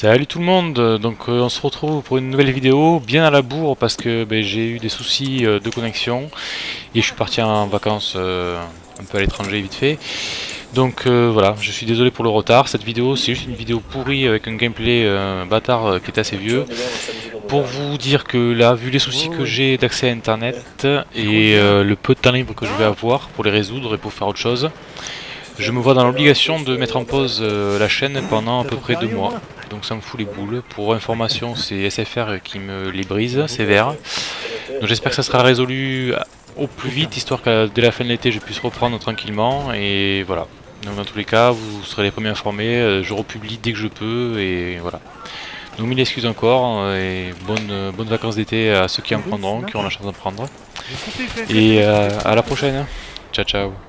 Salut tout le monde, donc euh, on se retrouve pour une nouvelle vidéo bien à la bourre parce que ben, j'ai eu des soucis euh, de connexion et je suis parti en vacances euh, un peu à l'étranger vite fait. Donc voilà, je suis désolé pour le retard, cette vidéo c'est juste une vidéo pourrie avec un gameplay bâtard qui est assez vieux. Pour vous dire que là, vu les soucis que j'ai d'accès à internet et le peu de temps libre que je vais avoir pour les résoudre et pour faire autre chose, je me vois dans l'obligation de mettre en pause la chaîne pendant à peu près deux mois donc ça me fout les boules. Pour information, c'est SFR qui me les brise, sévère. Donc j'espère que ça sera résolu au plus vite, histoire que dès la fin de l'été je puisse reprendre tranquillement, et voilà. Donc dans tous les cas, vous serez les premiers informés, euh, je republie dès que je peux, et voilà. Donc mille excuses encore, euh, et bonnes, bonnes vacances d'été à ceux qui en prendront, qui auront la chance d'en prendre. Et euh, à la prochaine, ciao ciao